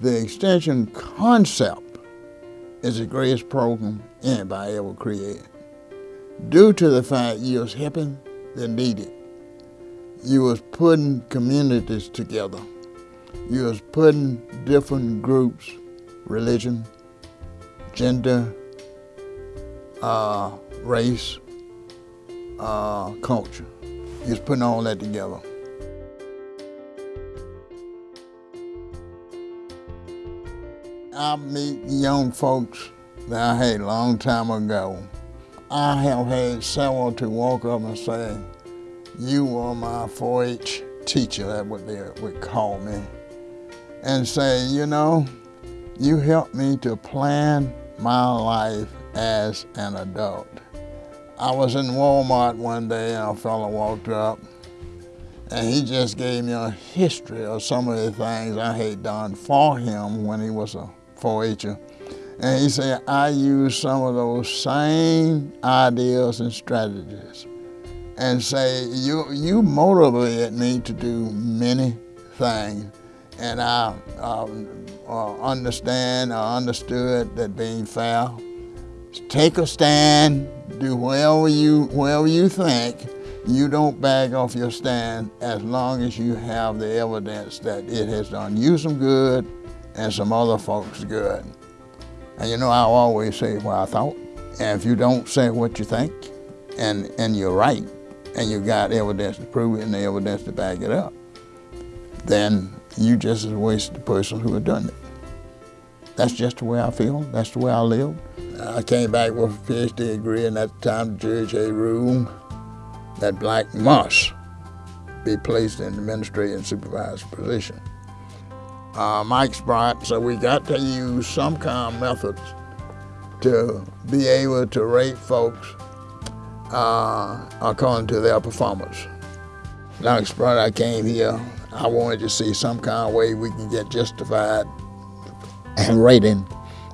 The extension concept is the greatest program anybody ever created. Due to the fact you was helping the needed, you was putting communities together, you was putting different groups, religion, gender, uh, race, uh, culture. You was putting all that together. I meet young folks that I had a long time ago. I have had someone to walk up and say, you were my 4-H teacher, that's what they would call me, and say, you know, you helped me to plan my life as an adult. I was in Walmart one day and a fellow walked up and he just gave me a history of some of the things I had done for him when he was a 4-H'er. And he said, I use some of those same ideas and strategies and say, you, you motivated me to do many things. And I um, uh, understand, I understood that being fair, take a stand, do whatever you, whatever you think, you don't back off your stand as long as you have the evidence that it has done you some good and some other folks good. And you know, I always say what I thought. And if you don't say what you think, and, and you're right, and you got evidence to prove it and the evidence to back it up, then you just as wasted the person who had done it. That's just the way I feel. That's the way I live. I came back with a PhD degree, and at the time the judge had ruled that black must be placed in the administrative and supervisor position uh, Mike Sprott, so we got to use some kind of methods to be able to rate folks uh, according to their performance. Like Sprott, I came here, I wanted to see some kind of way we can get justified and rating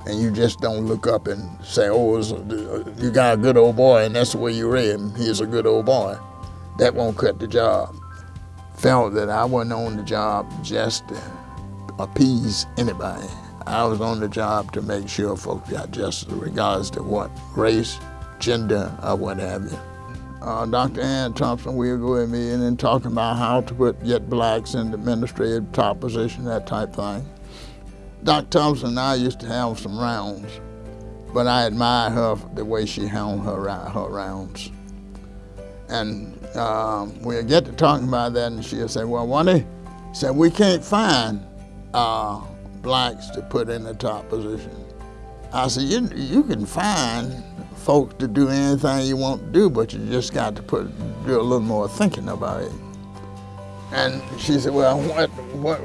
and you just don't look up and say, oh, you got a good old boy and that's the way you rate him, he's a good old boy. That won't cut the job. Felt that I wasn't on the job just appease anybody. I was on the job to make sure folks got justice regards to what race, gender, or what have you. Uh, Dr. Ann Thompson will go with me and then talking about how to put get blacks in the administrative top position, that type thing. Dr. Thompson and I used to have some rounds, but I admired her the way she held her, her rounds. And um, we'll get to talking about that and she'll say, well, day, said, we can't find uh, blacks to put in the top position. I said, you, you can find folks to do anything you want to do, but you just got to put do a little more thinking about it. And she said, well, what, what,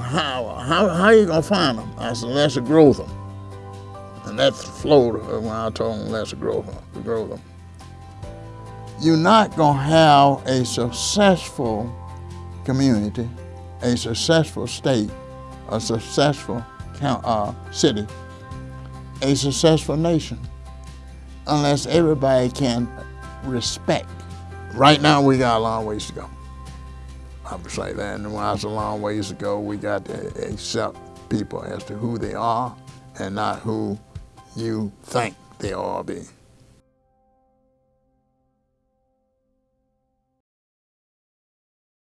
how, how, how are you going to find them? I said, let's grow them. And that flowed when I told them, let's grow them. Grow them. You're not going to have a successful community, a successful state, a successful uh, city, a successful nation, unless everybody can respect. Right now, we got a long ways to go. I would say that, and when I was a long ways to go, we got to accept people as to who they are and not who you think they all be.